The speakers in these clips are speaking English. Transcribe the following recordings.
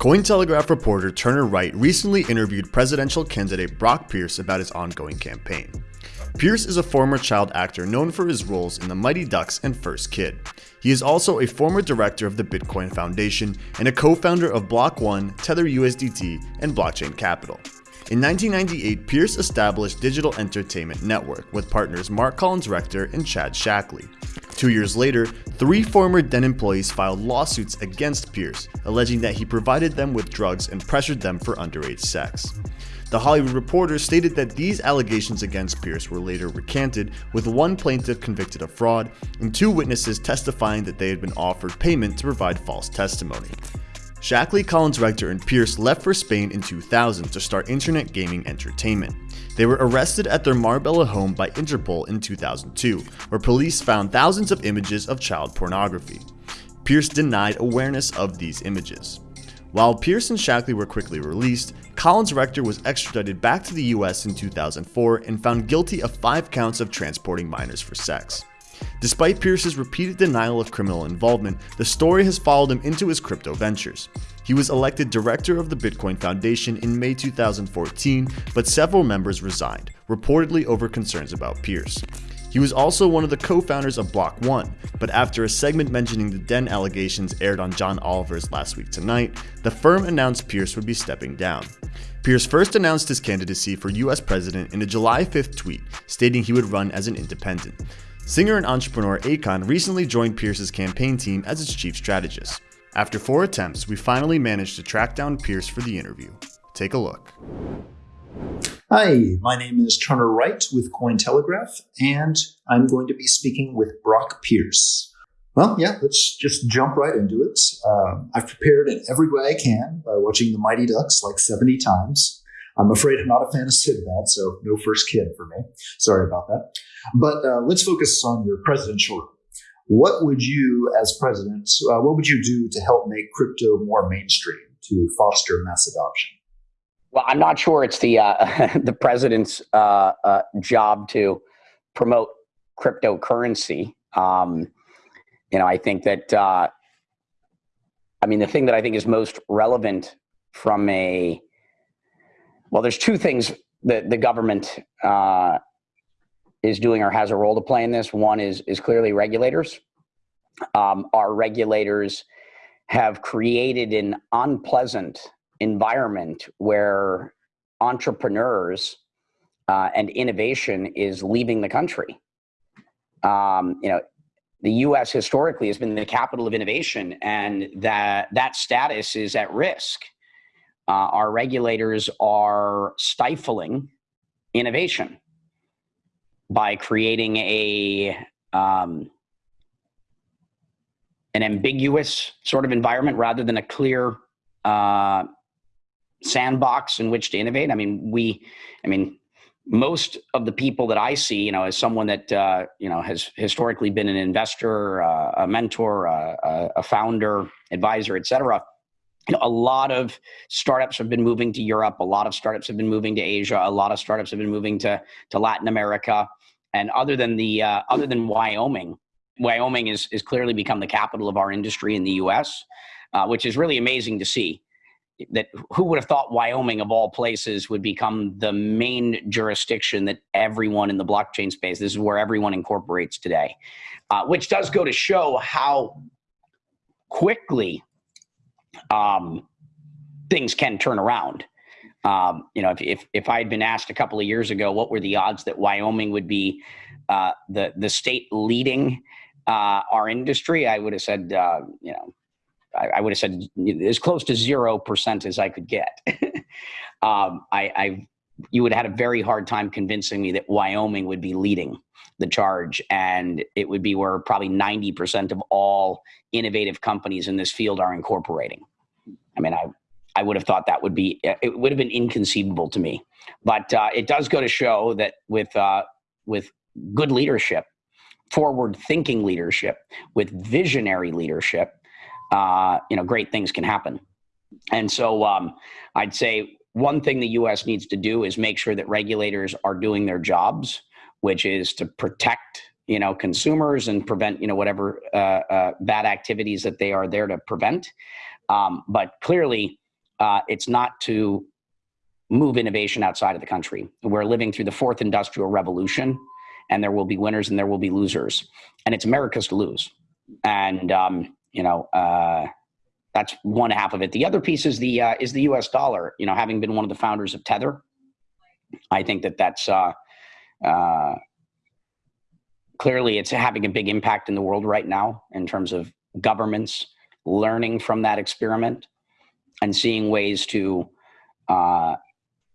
Cointelegraph reporter Turner Wright recently interviewed presidential candidate Brock Pierce about his ongoing campaign. Pierce is a former child actor known for his roles in The Mighty Ducks and First Kid. He is also a former director of the Bitcoin Foundation and a co-founder of Block One, Tether USDT, and Blockchain Capital. In 1998, Pierce established Digital Entertainment Network with partners Mark Collins Rector and Chad Shackley. Two years later, three former Den employees filed lawsuits against Pierce, alleging that he provided them with drugs and pressured them for underage sex. The Hollywood Reporter stated that these allegations against Pierce were later recanted, with one plaintiff convicted of fraud and two witnesses testifying that they had been offered payment to provide false testimony. Shackley, Collins Rector, and Pierce left for Spain in 2000 to start internet gaming entertainment. They were arrested at their Marbella home by Interpol in 2002, where police found thousands of images of child pornography. Pierce denied awareness of these images. While Pierce and Shackley were quickly released, Collins Rector was extradited back to the US in 2004 and found guilty of five counts of transporting minors for sex. Despite Pierce's repeated denial of criminal involvement, the story has followed him into his crypto ventures. He was elected director of the Bitcoin Foundation in May 2014, but several members resigned, reportedly over concerns about Pierce. He was also one of the co-founders of Block One, but after a segment mentioning the Den allegations aired on John Oliver's Last Week Tonight, the firm announced Pierce would be stepping down. Pierce first announced his candidacy for US president in a July 5th tweet, stating he would run as an independent. Singer and entrepreneur Akon recently joined Pierce's campaign team as its chief strategist. After four attempts, we finally managed to track down Pierce for the interview. Take a look. Hi, my name is Turner Wright with Cointelegraph, and I'm going to be speaking with Brock Pierce. Well, yeah, let's just jump right into it. Uh, I've prepared in every way I can by watching The Mighty Ducks like 70 times. I'm afraid I'm not a fan of Sinbad, so no first kid for me. Sorry about that. But uh, let's focus on your presidential role. What would you, as president, uh, what would you do to help make crypto more mainstream to foster mass adoption? Well, I'm not sure it's the uh, the president's uh, uh, job to promote cryptocurrency. Um, you know, I think that uh, I mean the thing that I think is most relevant from a well, there's two things that the government uh, is doing or has a role to play in this. One is is clearly regulators. Um, our regulators have created an unpleasant environment where entrepreneurs uh, and innovation is leaving the country. Um, you know, the U.S. historically has been the capital of innovation, and that that status is at risk uh, our regulators are stifling innovation by creating a um, an ambiguous sort of environment rather than a clear uh, sandbox in which to innovate. I mean, we, I mean, most of the people that I see, you know, as someone that uh, you know has historically been an investor, uh, a mentor, uh, a founder, advisor, et cetera, you know, a lot of startups have been moving to Europe. A lot of startups have been moving to Asia. A lot of startups have been moving to to Latin America. And other than the uh, other than Wyoming, Wyoming is is clearly become the capital of our industry in the U.S., uh, which is really amazing to see. That who would have thought Wyoming of all places would become the main jurisdiction that everyone in the blockchain space. This is where everyone incorporates today, uh, which does go to show how quickly um, things can turn around. Um, you know, if, if, if I had been asked a couple of years ago, what were the odds that Wyoming would be uh, the, the state leading uh, our industry, I would have said, uh, you know, I, I, would have said as close to 0% as I could get. um, I, I, you would have had a very hard time convincing me that Wyoming would be leading the charge and it would be where probably 90% of all innovative companies in this field are incorporating. I mean, I, I would have thought that would be, it would have been inconceivable to me. But uh, it does go to show that with, uh, with good leadership, forward thinking leadership, with visionary leadership, uh, you know, great things can happen. And so um, I'd say one thing the US needs to do is make sure that regulators are doing their jobs, which is to protect you know consumers and prevent you know whatever uh, uh, bad activities that they are there to prevent. Um, but clearly, uh, it's not to move innovation outside of the country. We're living through the fourth industrial revolution, and there will be winners and there will be losers, and it's America's to lose. And um, you know, uh, that's one half of it. The other piece is the uh, is the U.S. dollar. You know, having been one of the founders of Tether, I think that that's uh, uh, clearly it's having a big impact in the world right now in terms of governments learning from that experiment and seeing ways to uh,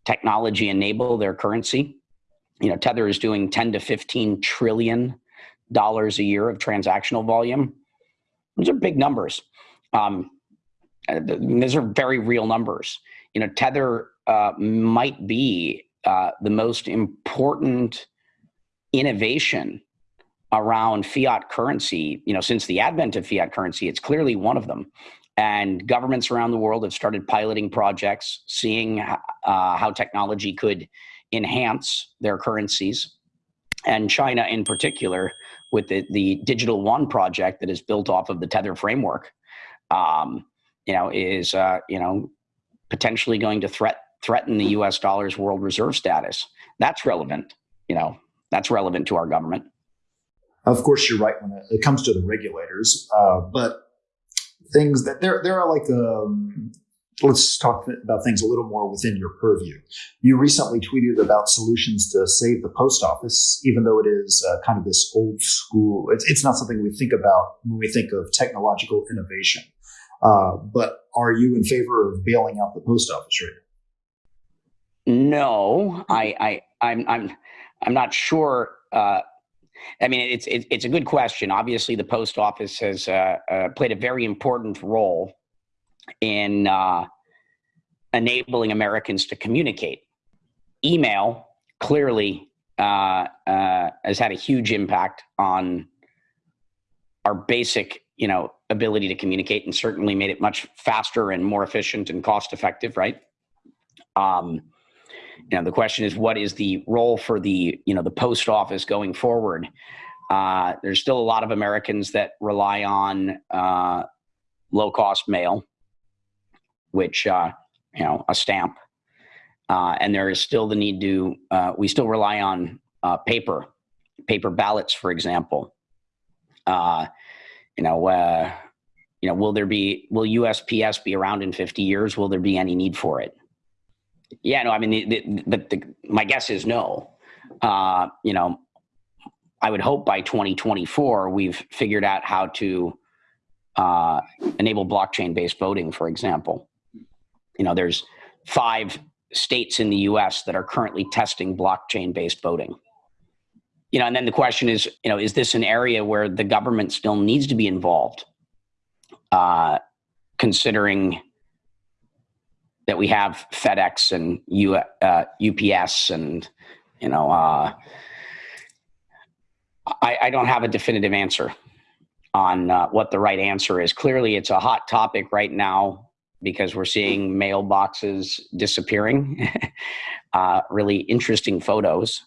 technology enable their currency. You know, Tether is doing 10 to 15 trillion dollars a year of transactional volume. Those are big numbers. Um, uh, these are very real numbers. You know, Tether uh, might be uh, the most important innovation around fiat currency. You know, since the advent of fiat currency, it's clearly one of them. And governments around the world have started piloting projects, seeing uh, how technology could enhance their currencies. And China, in particular, with the, the Digital Yuan project that is built off of the Tether framework, um, you know, is uh, you know potentially going to threat threaten the U.S. dollar's world reserve status. That's relevant. You know, that's relevant to our government. Of course, you're right when it comes to the regulators, uh, but things that there there are like um, let's talk about things a little more within your purview. You recently tweeted about solutions to save the post office, even though it is uh, kind of this old school. It's, it's not something we think about when we think of technological innovation. Uh, but are you in favor of bailing out the post office right now? No, I, I, I'm, I'm, I'm not sure. Uh, I mean, it's it, it's a good question. Obviously, the post office has uh, uh, played a very important role in uh, enabling Americans to communicate. Email clearly uh, has had a huge impact on our basic, you know, ability to communicate, and certainly made it much faster and more efficient and cost effective. Right. Um, you know, the question is, what is the role for the you know the post office going forward? Uh, there's still a lot of Americans that rely on uh, low cost mail which uh, you know a stamp, uh, and there is still the need to. Uh, we still rely on uh, paper, paper ballots, for example. You know, you know, will there be will USPS be around in 50 years? Will there be any need for it? Yeah, no. I mean, the, the, the, my guess is no. Uh, you know, I would hope by 2024 we've figured out how to uh, enable blockchain-based voting, for example you know, there's five states in the US that are currently testing blockchain based voting. You know, and then the question is, you know, is this an area where the government still needs to be involved? Uh, considering that we have FedEx and U, uh, UPS and, you know, uh, I, I, don't have a definitive answer on uh, what the right answer is. Clearly, it's a hot topic right now because we're seeing mailboxes disappearing. uh, really interesting photos.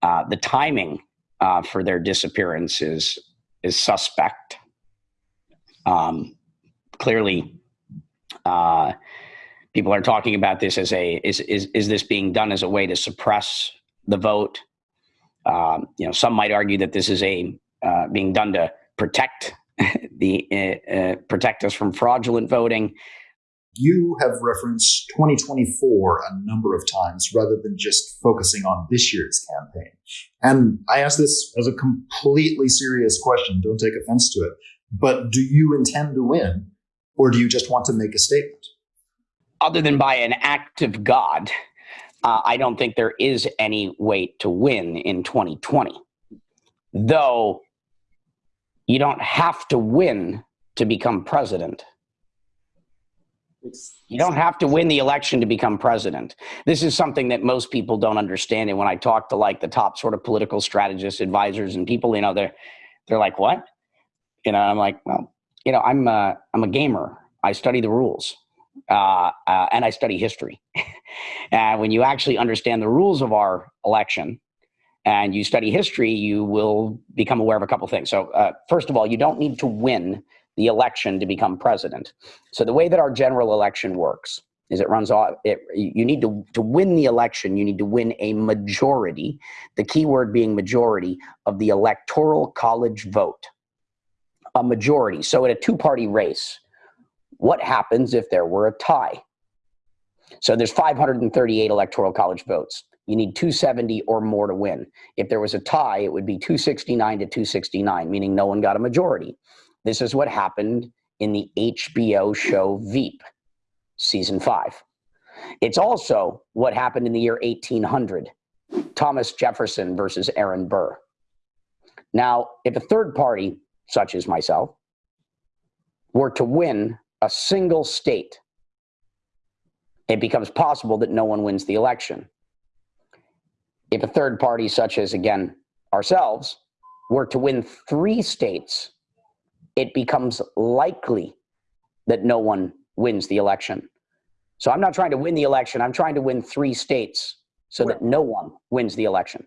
Uh, the timing uh, for their disappearance is is suspect. Um, clearly, uh, people are talking about this as a is is is this being done as a way to suppress the vote? Um, you know, some might argue that this is a uh, being done to protect the uh, protect us from fraudulent voting you have referenced 2024 a number of times rather than just focusing on this year's campaign. And I ask this as a completely serious question. Don't take offense to it. But do you intend to win or do you just want to make a statement? Other than by an act of God, uh, I don't think there is any way to win in 2020. Though you don't have to win to become president you don't have to win the election to become president. This is something that most people don't understand. And when I talk to like the top sort of political strategists, advisors, and people, you know, they're they're like, "What?" You know, I'm like, "Well, you know, I'm a, I'm a gamer. I study the rules, uh, uh, and I study history. and when you actually understand the rules of our election, and you study history, you will become aware of a couple things. So, uh, first of all, you don't need to win the election to become president. So the way that our general election works is it runs off. It, you need to to win the election. You need to win a majority. The key word being majority of the electoral college vote. A majority. So in a two-party race, what happens if there were a tie? So there's 538 electoral college votes. You need 270 or more to win. If there was a tie, it would be 269 to 269, meaning no one got a majority. This is what happened in the HBO show Veep, season five. It's also what happened in the year 1800 Thomas Jefferson versus Aaron Burr. Now, if a third party, such as myself, were to win a single state, it becomes possible that no one wins the election. If a third party, such as again ourselves, were to win three states, it becomes likely that no one wins the election. So I'm not trying to win the election. I'm trying to win three states so that no one wins the election.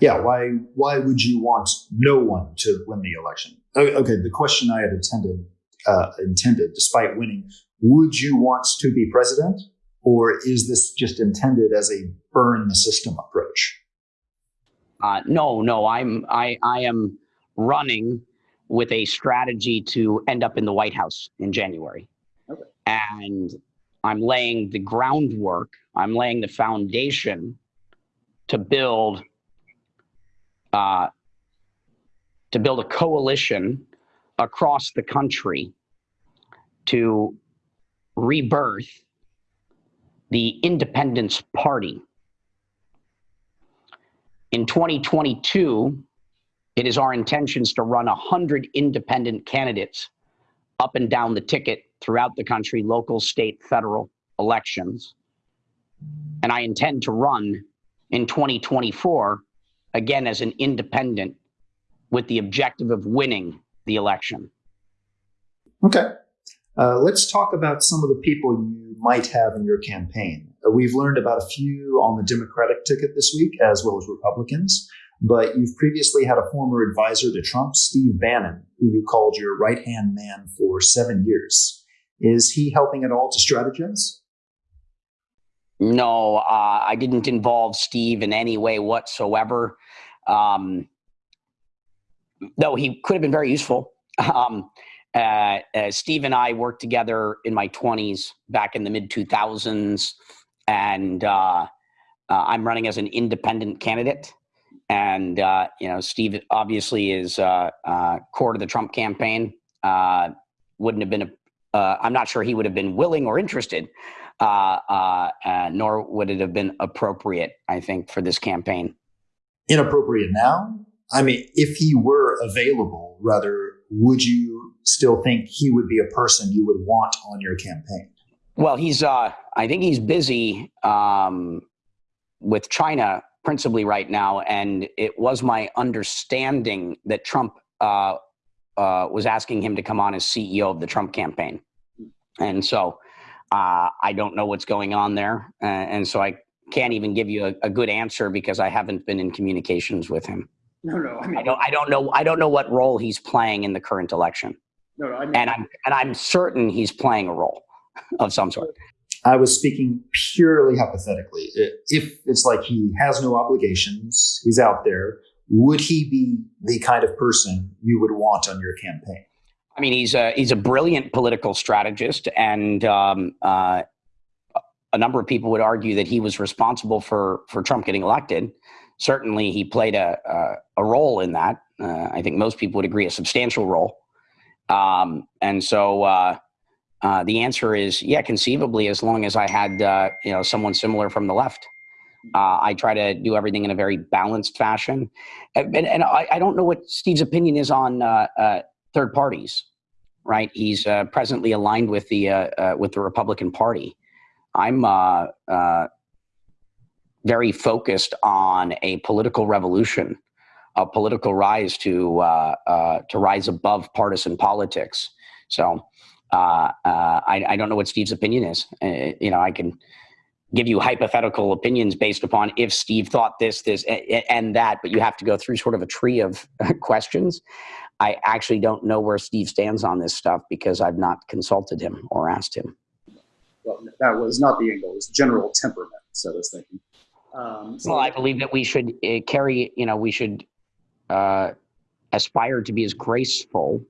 Yeah, why why would you want no one to win the election? Okay, the question I had intended uh, intended, despite winning, would you want to be president, or is this just intended as a burn the system approach? Uh, no, no, I'm I I am running with a strategy to end up in the White House in January. Okay. And I'm laying the groundwork, I'm laying the foundation to build uh, to build a coalition across the country to rebirth the Independence Party. In 2022, it is our intentions to run 100 independent candidates up and down the ticket throughout the country, local, state, federal elections. And I intend to run in 2024 again as an independent with the objective of winning the election. Okay. Uh, let's talk about some of the people you might have in your campaign. Uh, we've learned about a few on the Democratic ticket this week, as well as Republicans but you've previously had a former advisor to Trump, Steve Bannon, who you called your right hand man for seven years. Is he helping at all to strategize? No, uh, I didn't involve Steve in any way whatsoever. Um, though he could have been very useful. Um, uh, uh, Steve and I worked together in my 20s back in the mid 2000s, and uh, uh, I'm running as an independent candidate. And uh, you know, Steve obviously is core to the Trump campaign. Wouldn't have been a. I'm not sure he would have been willing or interested, nor would it have been appropriate. I think for this campaign. Inappropriate now. I mean, if he were available, rather, would you still think he would be a person you would want on your campaign? Well, he's. I think he's busy um, with China principally right now, and it was my understanding that Trump uh, uh, was asking him to come on as CEO of the Trump campaign, and so uh, I don't know what's going on there, and so I can't even give you a, a, good answer because I haven't been in communications with him. No, no, I mean, I don't, I don't know, I don't know what role he's playing in the current election. No, no, I mean, and I'm and I'm certain he's playing a role of some sort. I was speaking purely hypothetically. If it's like he has no obligations, he's out there, would he be the kind of person you would want on your campaign? I mean, he's a he's a brilliant political strategist, and um, uh, a number of people would argue that he was responsible for for Trump getting elected. Certainly, he played a a, a role in that. Uh, I think most people would agree, a substantial role. Um, and so, uh, uh, the answer is yeah, conceivably, as long as I had uh, you know someone similar from the left. Uh, I try to do everything in a very balanced fashion, and, and I, I, don't know what Steve's opinion is on uh, uh, third parties. Right, he's presently aligned with the uh, with the Republican Party. I'm very focused on a political revolution, a political rise to to rise above partisan politics. So uh, uh, I, I, don't know what Steve's opinion is. Uh, you know, I can give you hypothetical opinions based upon if Steve thought this, this, and that, but you have to go through sort of a tree of questions. I actually don't know where Steve stands on this stuff because I've not consulted him or asked him. well, that was not the angle. It was general temperament. So I was thinking. Um, so well, I believe that we should uh, carry. You know, we should uh, aspire to be as graceful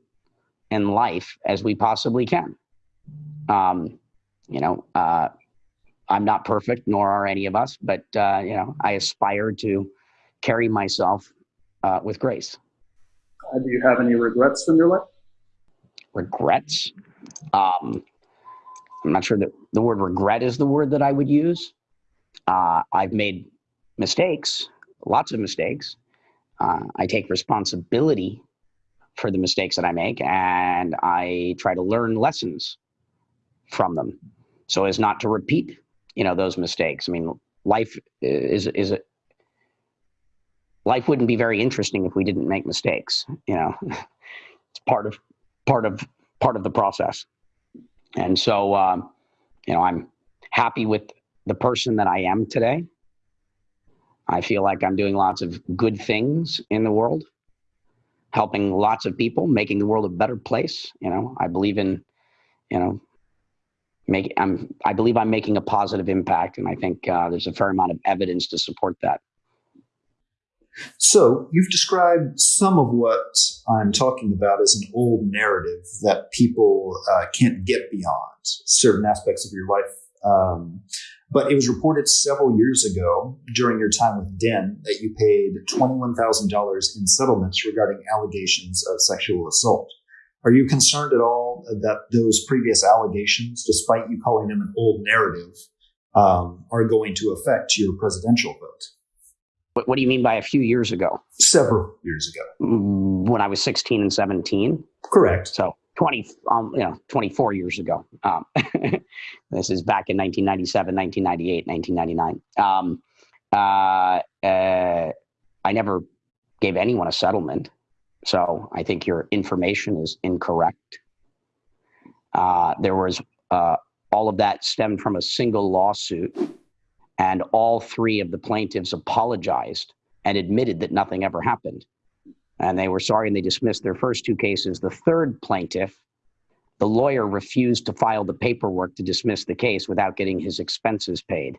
in life as we possibly can. Um, you know, uh, I'm not perfect, nor are any of us, but uh, you know, I aspire to carry myself uh, with grace. Uh, do you have any regrets from your life? Regrets? Um, I'm not sure that the word regret is the word that I would use. Uh, I've made mistakes, lots of mistakes. Uh, I take responsibility for the mistakes that I make, and I try to learn lessons from them, so as not to repeat, you know, those mistakes. I mean, life is is a, life wouldn't be very interesting if we didn't make mistakes. You know, it's part of part of part of the process. And so, um, you know, I'm happy with the person that I am today. I feel like I'm doing lots of good things in the world, helping lots of people, making the world a better place. You know, I believe in, you know, make I'm I believe I'm making a positive impact, and I think uh, there's a fair amount of evidence to support that. So, you've described some of what I'm talking about as an old narrative that people uh, can't get beyond certain aspects of your life. Um, but it was reported several years ago during your time with Den that you paid $21,000 in settlements regarding allegations of sexual assault. Are you concerned at all that those previous allegations, despite you calling them an old narrative, um, are going to affect your presidential vote? What, what do you mean by a few years ago? Several years ago. Mm, when I was 16 and 17. Correct. So 20, um, you know, 24 years ago. Um, this is back in 1997, 1998, 1999. Um, uh, uh, I never gave anyone a settlement. So I think your information is incorrect. Uh, there was uh, all of that stemmed from a single lawsuit and all three of the plaintiffs apologized and admitted that nothing ever happened. And they were sorry and they dismissed their first two cases. The third plaintiff, the lawyer refused to file the paperwork to dismiss the case without getting his expenses paid.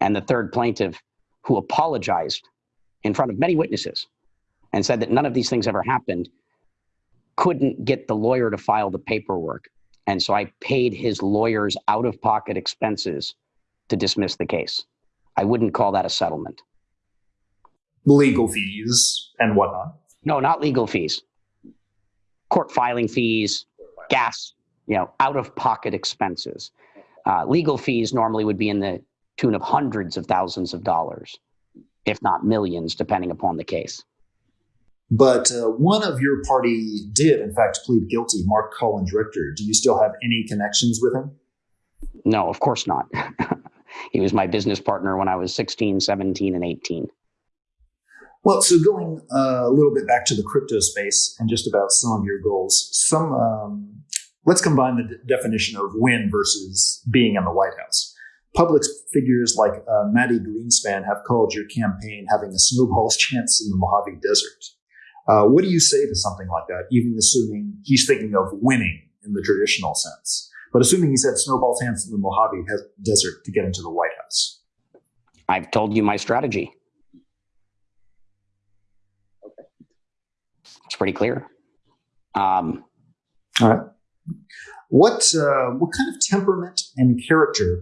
And the third plaintiff, who apologized in front of many witnesses and said that none of these things ever happened, couldn't get the lawyer to file the paperwork. And so I paid his lawyer's out of pocket expenses to dismiss the case. I wouldn't call that a settlement. Legal fees and whatnot. No, not legal fees. Court filing fees, gas, you know, out of pocket expenses. Uh, legal fees normally would be in the tune of hundreds of thousands of dollars, if not millions, depending upon the case. But uh, one of your party did, in fact, plead guilty, Mark Collins Rector. Do you still have any connections with him? No, of course not. he was my business partner when I was 16, 17, and 18. Well, so going uh, a little bit back to the crypto space and just about some of your goals, some um, let's combine the definition of win versus being in the White House. Public figures like uh, Mati Greenspan have called your campaign having a snowball's chance in the Mojave Desert. Uh, what do you say to something like that, even assuming he's thinking of winning in the traditional sense? But assuming he said snowball chance in the Mojave Desert to get into the White House. I've told you my strategy. Okay. It's pretty clear. Um, All right. What uh, what kind of temperament and character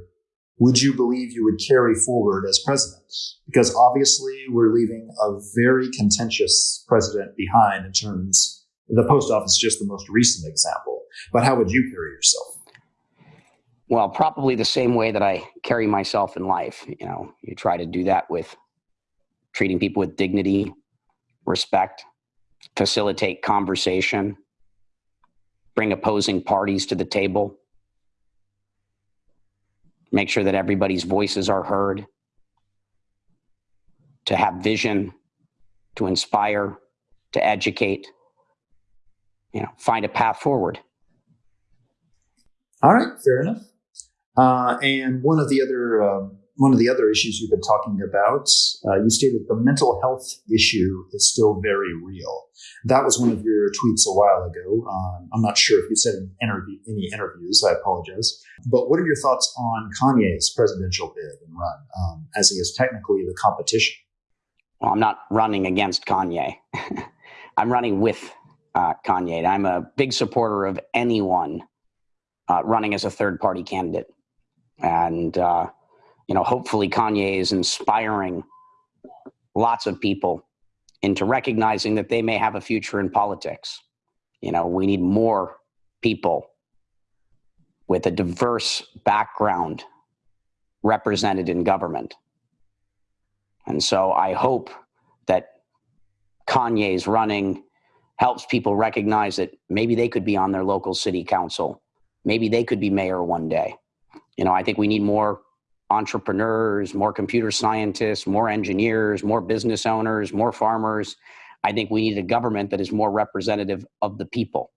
would you believe you would carry forward as president? Because obviously we're leaving a very contentious president behind in terms the post office is just the most recent example. But how would you carry yourself? Well, probably the same way that I carry myself in life. You know, you try to do that with treating people with dignity, respect, facilitate conversation, bring opposing parties to the table, make sure that everybody's voices are heard, to have vision, to inspire, to educate, you know, find a path forward. All right, fair enough. Uh, and one of the other um, one of the other issues you've been talking about, uh, you stated the mental health issue is still very real. That was one of your tweets a while ago. Um, I'm not sure if you said in interview, any interviews. I apologize. But what are your thoughts on Kanye's presidential bid and run, um, as he is technically the competition? Well, I'm not running against Kanye. I'm running with uh, Kanye. I'm a big supporter of anyone uh, running as a third party candidate. And, uh, you know, hopefully Kanye is inspiring lots of people into recognizing that they may have a future in politics. You know, we need more people with a diverse background represented in government. And so I hope that Kanye's running helps people recognize that maybe they could be on their local city council. Maybe they could be mayor one day you know, I think we need more entrepreneurs, more computer scientists, more engineers, more business owners, more farmers. I think we need a government that is more representative of the people.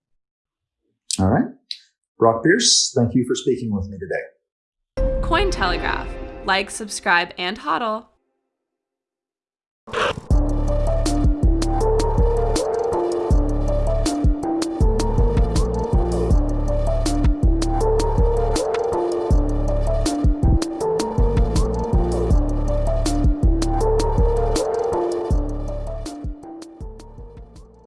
All right. Brock Pierce, thank you for speaking with me today. Cointelegraph. Like, subscribe, and hodl.